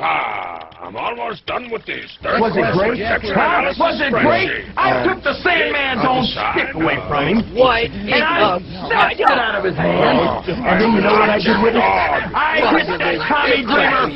Ah, war's done with this. Third Was it great? Huh? Was it great? I took the Sandman's own stick away from him. What? And I snatched it out of his hand. Oh, and then you know what I did with it? I hit that Tommy Dreamer